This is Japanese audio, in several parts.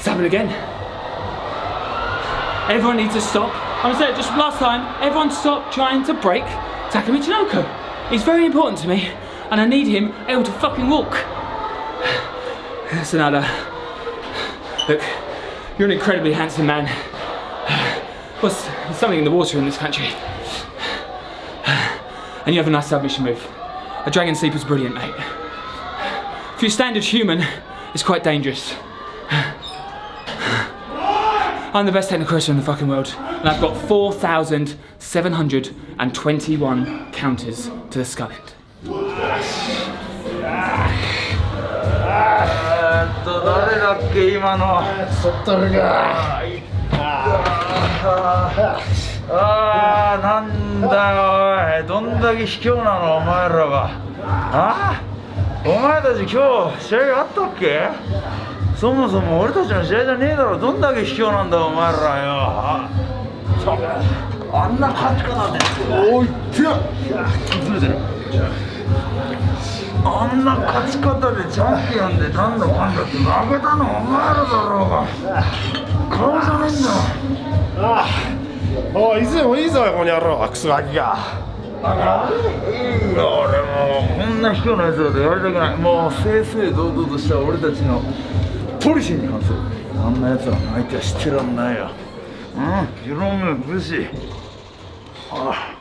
It's happened again. Everyone needs to stop. I'm it just last time. Everyone stop trying to break Taka Michinoku. He's very important to me, and I need him able to fucking walk. Sonada, look, you're an incredibly handsome man. What's there's something in the water in this country? And you have a nice submission move. A dragon sleeper's brilliant, mate. For your standard human, it's quite dangerous. I'm the best technical wrestler in the fucking world, and I've got 4,721 counters to the skull end. えっと誰だっけ今のそっとるがあーなんだよおいどんだけ卑怯なのお前らはあお前たち今日試合あったっけそもそも俺たちの試合じゃねえだろどんだけ卑怯なんだお前らよ。あんな勝ち方で。おいてやずれてる。あんな勝ち方でチャンピオンで何のかんだって負けたのお前らだろうが。顔じゃねえんだあおいいつでもいいぞこの野郎クソガキが。いいよ俺もうこんな卑怯なやつらとやりたくない。もう正々堂々とした俺たちのポリシーに反する。あんなやつらの相手はしてらんないよ。うん。ヒロム武士。ああ。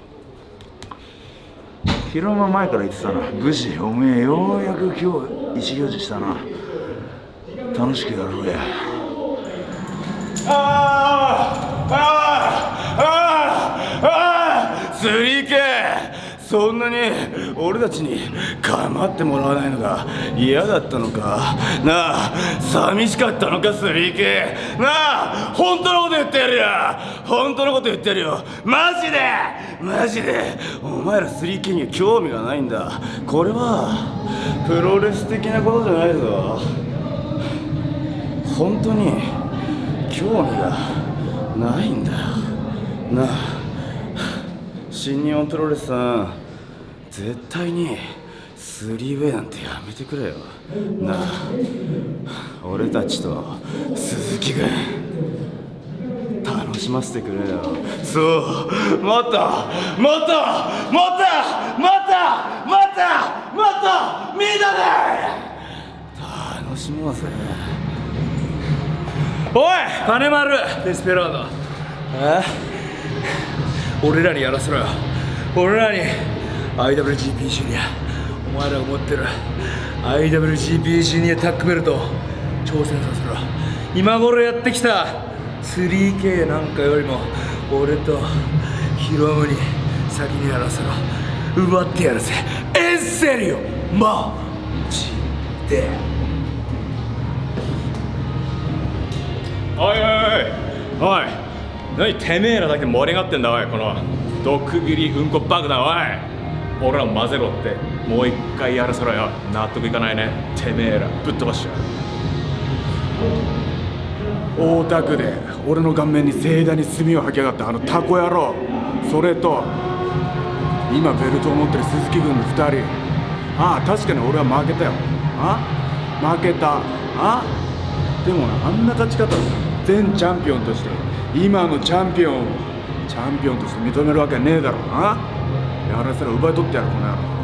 ヒロム前から言ってたな。武士おめえようやく今日意思表示したな。楽しくやろうやあ。ああああスリーケそんなに俺たちに構ってもらわないのが嫌だったのか？なあ寂しかったのかスリーケなあ本当のこと言ってやるよ！本当のこと言ってやるよ！マジで！マジで！お前らスリーケには興味がないんだ！これはプロレス的なことじゃないぞ！本当に興味がないんだなあ。新日本プロレスさん絶対にスリーウェイなんてやめてくれよ。なあ俺た。ちと鈴木君楽しませてくれよそうもっともっともっともっともっともっとみんなで楽しもうぜおい金丸デスペラードえ俺らにやらせろよ。俺らに IWGP ジュニアお前らが持ってる IWGP ジュニアタックベルト挑戦させろ。今頃やってきた 3K なんかよりも俺とヒロムに先にやらせろ。奪ってやるぜ。エンセリオマジで。おいおいおいおい。何てめえらだけ盛り上がってんだおい。この毒斬りうんこ爆弾おい。俺らも混ぜろって。もう一回やらせろよ納得いかないね。てめえらぶっ飛ばしちゃう大田区で俺の顔面に盛大に炭を吐きやがったあのタコ野郎。それと今ベルトを持ってる鈴木軍の2人。ああ確かに俺は負けたよ。あ負けた。あでもなあんな勝ち方。前チャンピオンとして今のチャンピオンチャンピオンとして認めるわけねえだろうな。やらせら奪い取ってやるこの野郎。